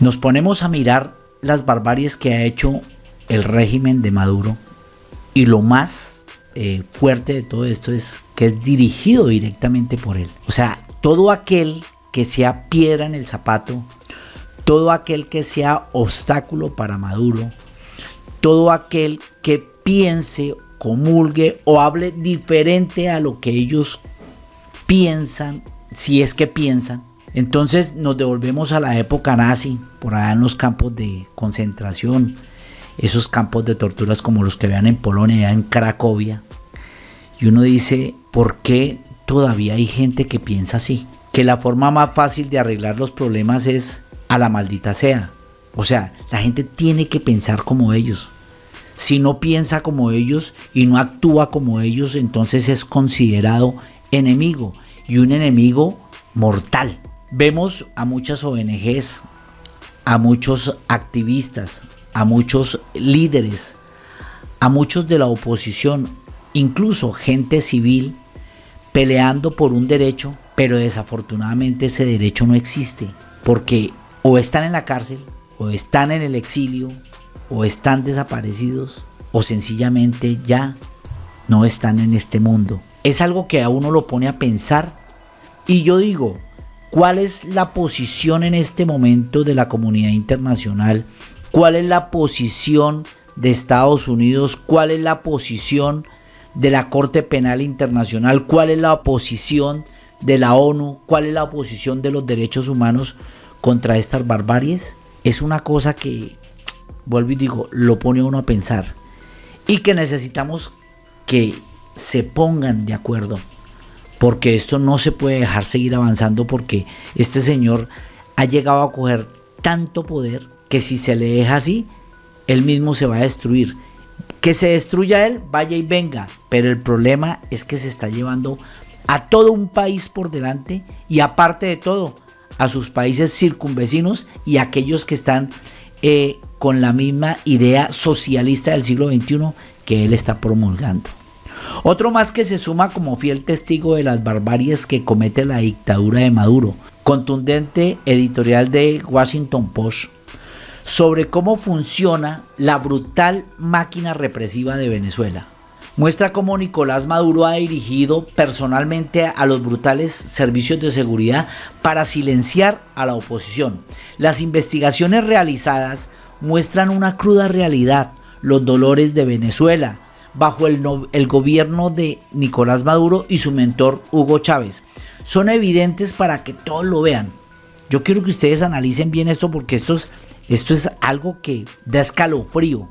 Nos ponemos a mirar las barbaries que ha hecho el régimen de Maduro y lo más eh, fuerte de todo esto es que es dirigido directamente por él. O sea, todo aquel que sea piedra en el zapato, todo aquel que sea obstáculo para Maduro, todo aquel que piense, comulgue o hable diferente a lo que ellos piensan, si es que piensan, entonces nos devolvemos a la época nazi, por allá en los campos de concentración, esos campos de torturas como los que vean en Polonia, en Cracovia. Y uno dice, ¿por qué todavía hay gente que piensa así? Que la forma más fácil de arreglar los problemas es a la maldita sea. O sea, la gente tiene que pensar como ellos. Si no piensa como ellos y no actúa como ellos, entonces es considerado enemigo y un enemigo mortal. Vemos a muchas ONGs, a muchos activistas, a muchos líderes, a muchos de la oposición, incluso gente civil, peleando por un derecho, pero desafortunadamente ese derecho no existe, porque o están en la cárcel, o están en el exilio, o están desaparecidos, o sencillamente ya no están en este mundo. Es algo que a uno lo pone a pensar y yo digo, ¿Cuál es la posición en este momento de la comunidad internacional? ¿Cuál es la posición de Estados Unidos? ¿Cuál es la posición de la Corte Penal Internacional? ¿Cuál es la posición de la ONU? ¿Cuál es la posición de los derechos humanos contra estas barbaries? Es una cosa que, vuelvo y digo, lo pone uno a pensar. Y que necesitamos que se pongan de acuerdo porque esto no se puede dejar seguir avanzando porque este señor ha llegado a coger tanto poder que si se le deja así, él mismo se va a destruir. Que se destruya él, vaya y venga, pero el problema es que se está llevando a todo un país por delante y aparte de todo, a sus países circunvecinos y a aquellos que están eh, con la misma idea socialista del siglo XXI que él está promulgando. Otro más que se suma como fiel testigo de las barbaries que comete la dictadura de Maduro. Contundente editorial de Washington Post sobre cómo funciona la brutal máquina represiva de Venezuela. Muestra cómo Nicolás Maduro ha dirigido personalmente a los brutales servicios de seguridad para silenciar a la oposición. Las investigaciones realizadas muestran una cruda realidad, los dolores de Venezuela, bajo el, gobierno de Nicolás Maduro y su mentor Hugo Chávez. Son evidentes para que todos lo vean. Yo quiero que ustedes analicen bien esto porque esto es, esto es algo que da escalofrío.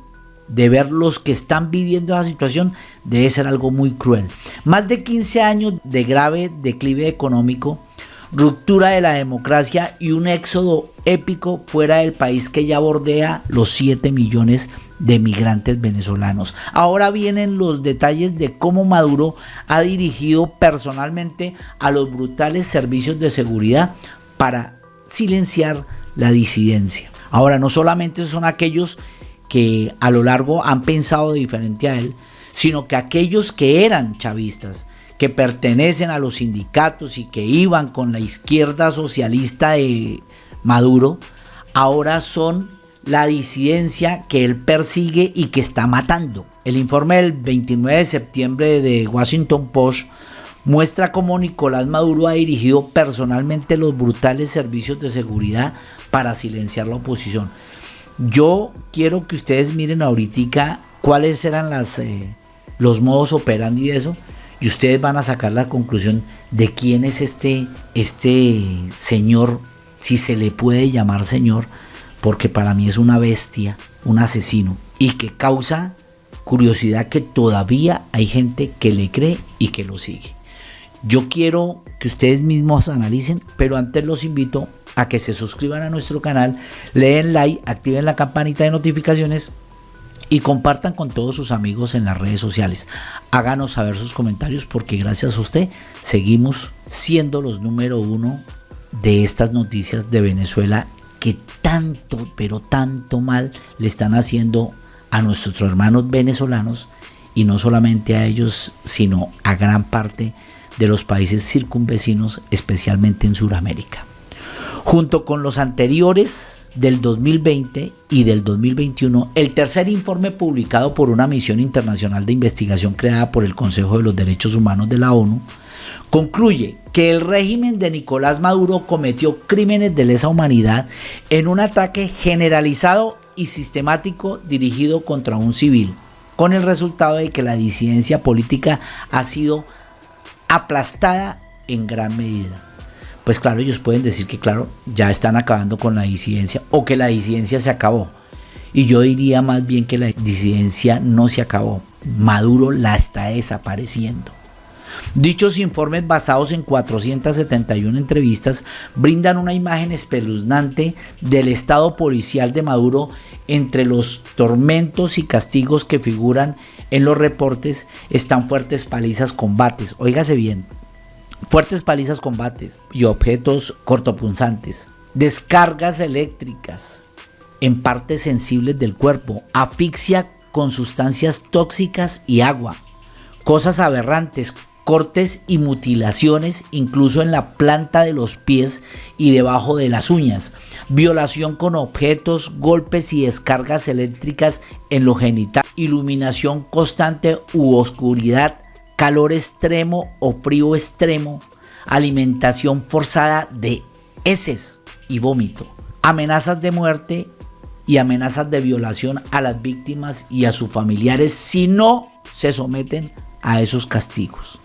De ver los que están viviendo esa situación debe ser algo muy cruel. Más de 15 años de grave declive económico ruptura de la democracia y un éxodo épico fuera del país que ya bordea los 7 millones de migrantes venezolanos. Ahora vienen los detalles de cómo Maduro ha dirigido personalmente a los brutales servicios de seguridad para silenciar la disidencia. Ahora no solamente son aquellos que a lo largo han pensado diferente a él, sino que aquellos que eran chavistas, que pertenecen a los sindicatos y que iban con la izquierda socialista de Maduro, ahora son la disidencia que él persigue y que está matando. El informe del 29 de septiembre de Washington Post muestra cómo Nicolás Maduro ha dirigido personalmente los brutales servicios de seguridad para silenciar la oposición. Yo quiero que ustedes miren ahorita cuáles eran las, eh, los modos operandi de eso y ustedes van a sacar la conclusión de quién es este, este señor, si se le puede llamar señor, porque para mí es una bestia, un asesino, y que causa curiosidad que todavía hay gente que le cree y que lo sigue. Yo quiero que ustedes mismos analicen, pero antes los invito a que se suscriban a nuestro canal, leen like, activen la campanita de notificaciones y compartan con todos sus amigos en las redes sociales. Háganos saber sus comentarios porque gracias a usted seguimos siendo los número uno de estas noticias de Venezuela que tanto, pero tanto mal le están haciendo a nuestros hermanos venezolanos y no solamente a ellos, sino a gran parte de los países circunvecinos, especialmente en Sudamérica. Junto con los anteriores del 2020 y del 2021, el tercer informe publicado por una misión internacional de investigación creada por el Consejo de los Derechos Humanos de la ONU, concluye que el régimen de Nicolás Maduro cometió crímenes de lesa humanidad en un ataque generalizado y sistemático dirigido contra un civil, con el resultado de que la disidencia política ha sido aplastada en gran medida pues claro, ellos pueden decir que claro, ya están acabando con la disidencia o que la disidencia se acabó. Y yo diría más bien que la disidencia no se acabó. Maduro la está desapareciendo. Dichos informes basados en 471 entrevistas brindan una imagen espeluznante del estado policial de Maduro entre los tormentos y castigos que figuran en los reportes. Están fuertes palizas combates. Óigase bien, fuertes palizas combates y objetos cortopunzantes, descargas eléctricas en partes sensibles del cuerpo, asfixia con sustancias tóxicas y agua, cosas aberrantes, cortes y mutilaciones incluso en la planta de los pies y debajo de las uñas, violación con objetos, golpes y descargas eléctricas en lo genital, iluminación constante u oscuridad. Calor extremo o frío extremo, alimentación forzada de heces y vómito, amenazas de muerte y amenazas de violación a las víctimas y a sus familiares si no se someten a esos castigos.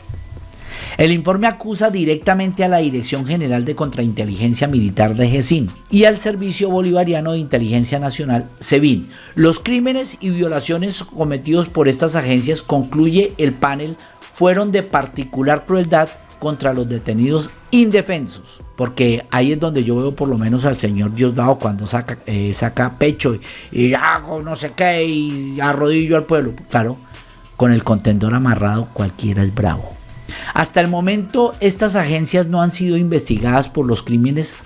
El informe acusa directamente a la Dirección General de Contrainteligencia Militar de GESIN y al Servicio Bolivariano de Inteligencia Nacional, SEBIN. Los crímenes y violaciones cometidos por estas agencias concluye el panel fueron de particular crueldad contra los detenidos indefensos, porque ahí es donde yo veo por lo menos al señor Diosdado cuando saca, eh, saca pecho y, hago no sé qué y arrodillo al pueblo. Claro, con el contendor amarrado cualquiera es bravo. Hasta el momento estas agencias no han sido investigadas por los crímenes,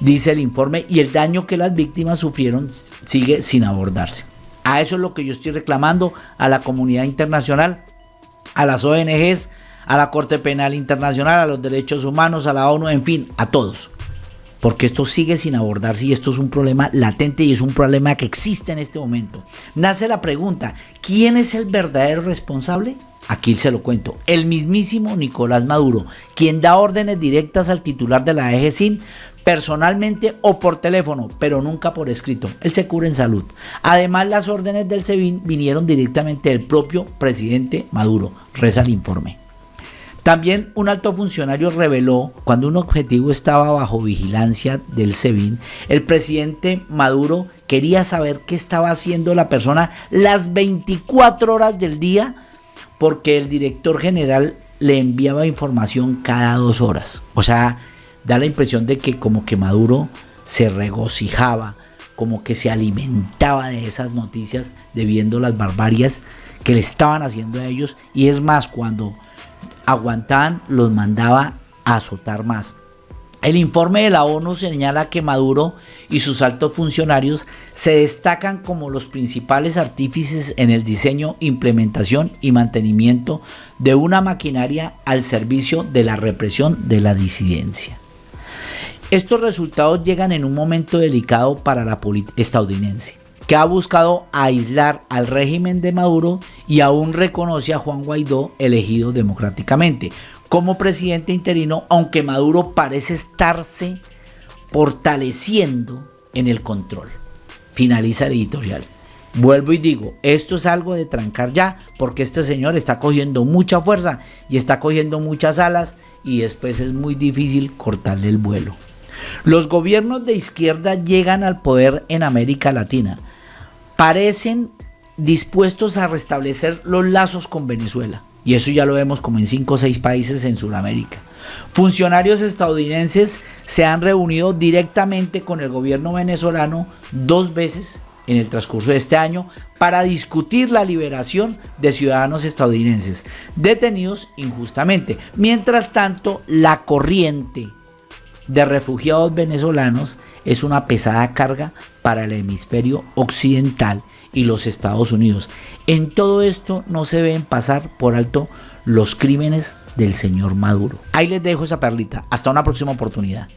dice el informe, y el daño que las víctimas sufrieron sigue sin abordarse. A eso es lo que yo estoy reclamando a la comunidad internacional a las ONGs, a la Corte Penal Internacional, a los derechos humanos, a la ONU, en fin, a todos. Porque esto sigue sin abordarse y esto es un problema latente y es un problema que existe en este momento. Nace la pregunta, ¿quién es el verdadero responsable? Aquí se lo cuento, el mismísimo Nicolás Maduro, quien da órdenes directas al titular de la EGSIN personalmente o por teléfono, pero nunca por escrito. Él se cura en salud. Además, las órdenes del SEBIN vinieron directamente del propio presidente Maduro, reza el informe. También un alto funcionario reveló cuando un objetivo estaba bajo vigilancia del SEBIN, el presidente Maduro quería saber qué estaba haciendo la persona las 24 horas del día porque el director general le enviaba información cada dos horas. O sea, da la impresión de que como que Maduro se regocijaba, como que se alimentaba de esas noticias de viendo las barbarias que le estaban haciendo a ellos y es más cuando aguantaban los mandaba a azotar más. El informe de la ONU señala que Maduro y sus altos funcionarios se destacan como los principales artífices en el diseño, implementación y mantenimiento de una maquinaria al servicio de la represión de la disidencia. Estos resultados llegan en un momento delicado para la política estadounidense, que ha buscado aislar al régimen de Maduro y aún reconoce a Juan Guaidó elegido democráticamente como presidente interino, aunque Maduro parece estarse fortaleciendo en el control. Finaliza el editorial. Vuelvo y digo, esto es algo de trancar ya, porque este señor está cogiendo mucha fuerza y está cogiendo muchas alas y después es muy difícil cortarle el vuelo. Los gobiernos de izquierda llegan al poder en América Latina. Parecen dispuestos a restablecer los lazos con Venezuela. Y eso ya lo vemos como en cinco o seis países en Sudamérica. Funcionarios estadounidenses se han reunido directamente con el gobierno venezolano dos veces en el transcurso de este año para discutir la liberación de ciudadanos estadounidenses detenidos injustamente. Mientras tanto, la corriente de refugiados venezolanos es una pesada carga para el hemisferio occidental y los Estados Unidos. En todo esto no se ven pasar por alto los crímenes del señor Maduro. Ahí les dejo esa perlita. Hasta una próxima oportunidad.